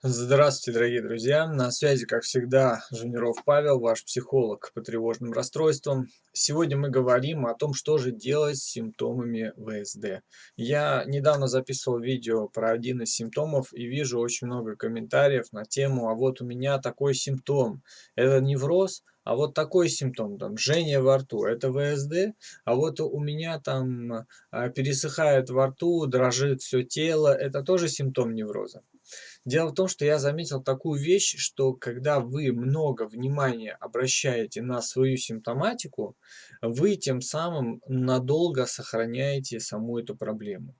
Здравствуйте, дорогие друзья! На связи, как всегда, Жуниров Павел, ваш психолог по тревожным расстройствам. Сегодня мы говорим о том, что же делать с симптомами ВСД. Я недавно записывал видео про один из симптомов и вижу очень много комментариев на тему «А вот у меня такой симптом». Это невроз, а вот такой симптом, там, жжение во рту, это ВСД, а вот у меня там а, пересыхает во рту, дрожит все тело, это тоже симптом невроза. Дело в том, что я заметил такую вещь, что когда вы много внимания обращаете на свою симптоматику, вы тем самым надолго сохраняете саму эту проблему.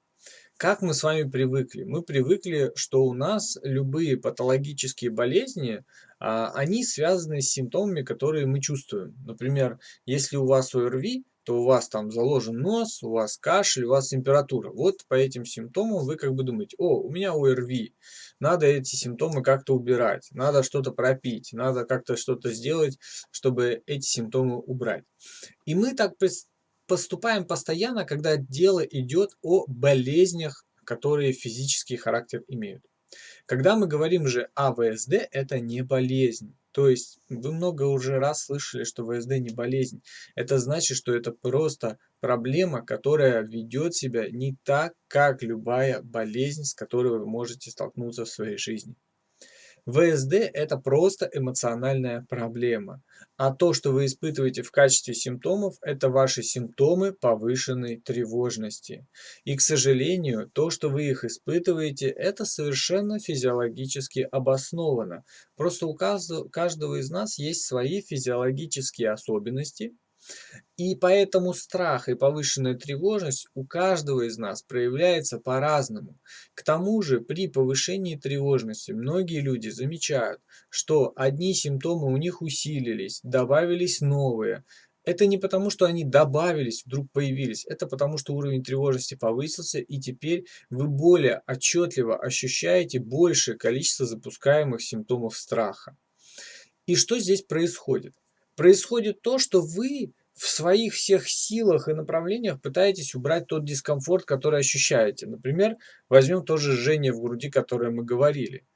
Как мы с вами привыкли? Мы привыкли, что у нас любые патологические болезни, а, они связаны с симптомами, которые мы чувствуем. Например, если у вас ОРВИ, то у вас там заложен нос, у вас кашель, у вас температура. Вот по этим симптомам вы как бы думаете, о, у меня ОРВИ, надо эти симптомы как-то убирать, надо что-то пропить, надо как-то что-то сделать, чтобы эти симптомы убрать. И мы так поступаем постоянно, когда дело идет о болезнях, которые физический характер имеют. Когда мы говорим же о ВСД, это не болезнь. То есть вы много уже раз слышали, что ВСД не болезнь. Это значит, что это просто проблема, которая ведет себя не так, как любая болезнь, с которой вы можете столкнуться в своей жизни. ВСД – это просто эмоциональная проблема. А то, что вы испытываете в качестве симптомов, это ваши симптомы повышенной тревожности. И, к сожалению, то, что вы их испытываете, это совершенно физиологически обосновано. Просто у каждого из нас есть свои физиологические особенности, и поэтому страх и повышенная тревожность у каждого из нас проявляется по-разному. К тому же при повышении тревожности многие люди замечают, что одни симптомы у них усилились, добавились новые. Это не потому, что они добавились, вдруг появились. Это потому, что уровень тревожности повысился, и теперь вы более отчетливо ощущаете большее количество запускаемых симптомов страха. И что здесь происходит? Происходит то, что вы в своих всех силах и направлениях пытаетесь убрать тот дискомфорт, который ощущаете. Например, возьмем тоже жжение в груди, которое мы говорили.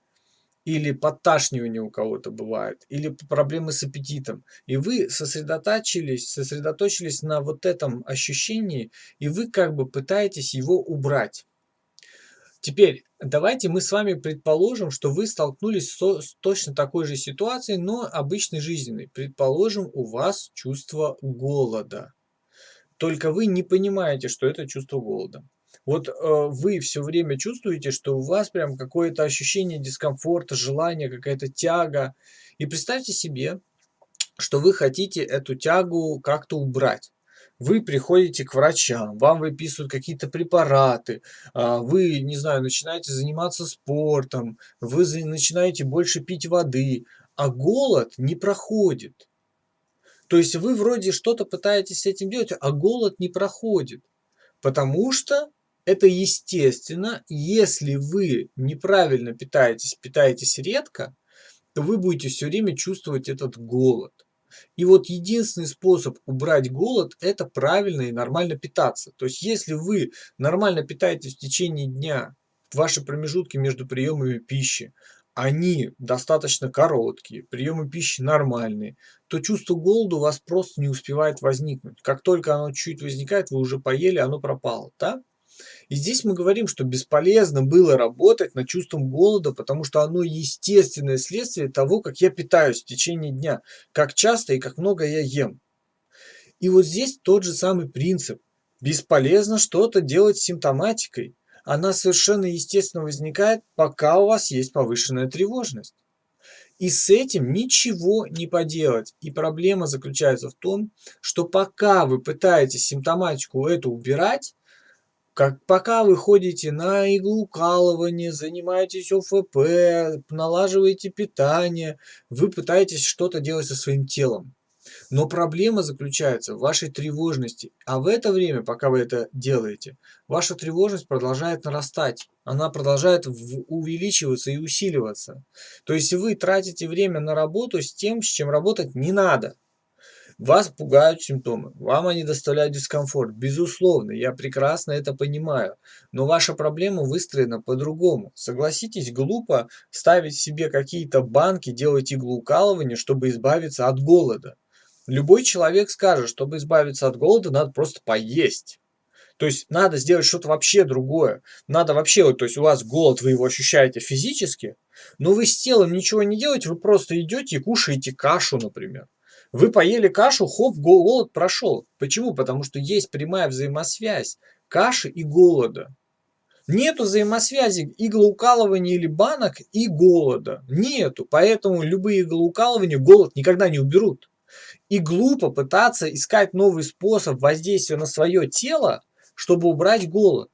Или подташнивание у кого-то бывает, или проблемы с аппетитом. И вы сосредоточились, сосредоточились на вот этом ощущении, и вы как бы пытаетесь его убрать. Теперь давайте мы с вами предположим, что вы столкнулись с точно такой же ситуацией, но обычной жизненной. Предположим, у вас чувство голода. Только вы не понимаете, что это чувство голода. Вот э, вы все время чувствуете, что у вас прям какое-то ощущение дискомфорта, желание, какая-то тяга. И представьте себе, что вы хотите эту тягу как-то убрать вы приходите к врачам, вам выписывают какие-то препараты, а, вы, не знаю, начинаете заниматься спортом, вы начинаете больше пить воды, а голод не проходит. То есть вы вроде что-то пытаетесь с этим делать, а голод не проходит. Потому что это естественно, если вы неправильно питаетесь, питаетесь редко, то вы будете все время чувствовать этот голод. И вот единственный способ убрать голод – это правильно и нормально питаться. То есть если вы нормально питаетесь в течение дня, ваши промежутки между приемами пищи, они достаточно короткие, приемы пищи нормальные, то чувство голода у вас просто не успевает возникнуть. Как только оно чуть возникает, вы уже поели, оно пропало. Да? И здесь мы говорим, что бесполезно было работать над чувством голода, потому что оно естественное следствие того, как я питаюсь в течение дня, как часто и как много я ем. И вот здесь тот же самый принцип. Бесполезно что-то делать с симптоматикой. Она совершенно естественно возникает, пока у вас есть повышенная тревожность. И с этим ничего не поделать. И проблема заключается в том, что пока вы пытаетесь симптоматику эту убирать, как, пока вы ходите на иглоукалывание, занимаетесь ОФП, налаживаете питание, вы пытаетесь что-то делать со своим телом. Но проблема заключается в вашей тревожности. А в это время, пока вы это делаете, ваша тревожность продолжает нарастать. Она продолжает увеличиваться и усиливаться. То есть вы тратите время на работу с тем, с чем работать не надо. Вас пугают симптомы, вам они доставляют дискомфорт. Безусловно, я прекрасно это понимаю. Но ваша проблема выстроена по-другому. Согласитесь, глупо ставить себе какие-то банки, делать иглоукалывание, чтобы избавиться от голода. Любой человек скажет, чтобы избавиться от голода, надо просто поесть. То есть надо сделать что-то вообще другое. Надо вообще, вот, то есть у вас голод, вы его ощущаете физически, но вы с телом ничего не делаете, вы просто идете и кушаете кашу, например. Вы поели кашу, хоп, голод прошел. Почему? Потому что есть прямая взаимосвязь каши и голода. Нету взаимосвязи иглоукалывания или банок и голода. Нету. Поэтому любые иглоукалывания голод никогда не уберут. И глупо пытаться искать новый способ воздействия на свое тело, чтобы убрать голод.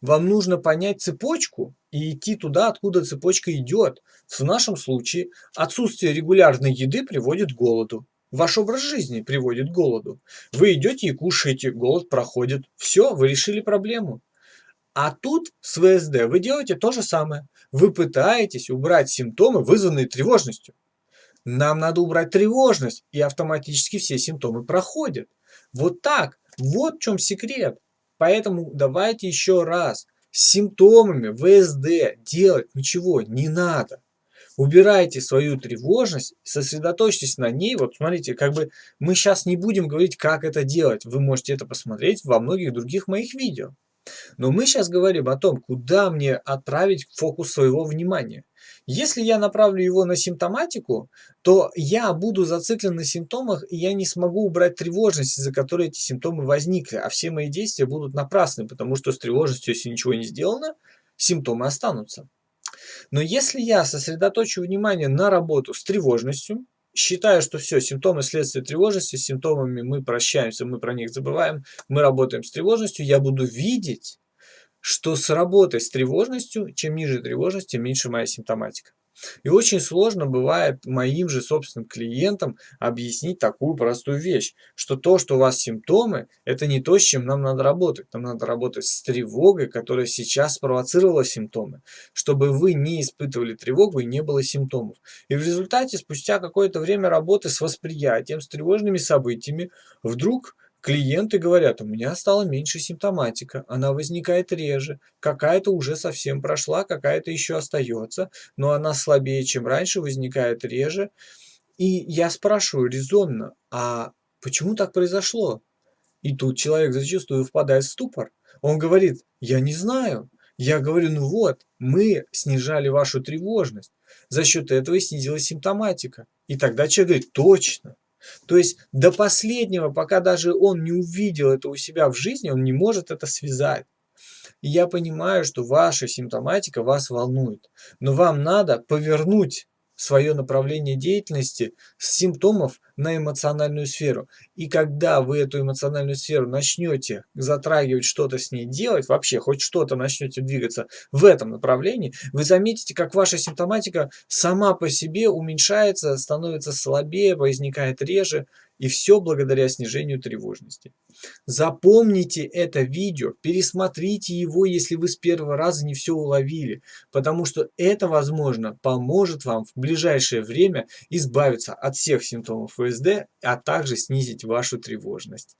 Вам нужно понять цепочку и идти туда, откуда цепочка идет. В нашем случае отсутствие регулярной еды приводит к голоду. Ваш образ жизни приводит к голоду. Вы идете и кушаете, голод проходит. Все, вы решили проблему. А тут с ВСД вы делаете то же самое. Вы пытаетесь убрать симптомы, вызванные тревожностью. Нам надо убрать тревожность, и автоматически все симптомы проходят. Вот так. Вот в чем секрет. Поэтому давайте еще раз. С симптомами ВСД делать ничего не надо убирайте свою тревожность, сосредоточьтесь на ней. Вот смотрите, как бы мы сейчас не будем говорить, как это делать. Вы можете это посмотреть во многих других моих видео. Но мы сейчас говорим о том, куда мне отправить фокус своего внимания. Если я направлю его на симптоматику, то я буду зациклен на симптомах, и я не смогу убрать тревожность, из-за которой эти симптомы возникли. А все мои действия будут напрасны, потому что с тревожностью, если ничего не сделано, симптомы останутся. Но если я сосредоточу внимание на работу с тревожностью, считаю, что все, симптомы следствия тревожности, с симптомами мы прощаемся, мы про них забываем, мы работаем с тревожностью, я буду видеть, что с работой с тревожностью, чем ниже тревожность, тем меньше моя симптоматика. И очень сложно бывает моим же собственным клиентам объяснить такую простую вещь, что то, что у вас симптомы, это не то, с чем нам надо работать. Нам надо работать с тревогой, которая сейчас спровоцировала симптомы, чтобы вы не испытывали тревогу и не было симптомов. И в результате, спустя какое-то время работы с восприятием, с тревожными событиями, вдруг Клиенты говорят, у меня стало меньше симптоматика, она возникает реже, какая-то уже совсем прошла, какая-то еще остается, но она слабее, чем раньше, возникает реже. И я спрашиваю резонно, а почему так произошло? И тут человек зачастую впадает в ступор. Он говорит, я не знаю. Я говорю, ну вот, мы снижали вашу тревожность. За счет этого и снизилась симптоматика. И тогда человек говорит, точно. То есть до последнего, пока даже он не увидел это у себя в жизни, он не может это связать. И я понимаю, что ваша симптоматика вас волнует, но вам надо повернуть свое направление деятельности с симптомов на эмоциональную сферу. И когда вы эту эмоциональную сферу начнете затрагивать, что-то с ней делать, вообще хоть что-то начнете двигаться в этом направлении, вы заметите, как ваша симптоматика сама по себе уменьшается, становится слабее, возникает реже, и все благодаря снижению тревожности. Запомните это видео, пересмотрите его, если вы с первого раза не все уловили, потому что это, возможно, поможет вам в ближайшее время избавиться от всех симптомов ВСД, а также снизить вашу тревожность.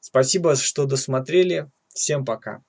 Спасибо, что досмотрели. Всем пока.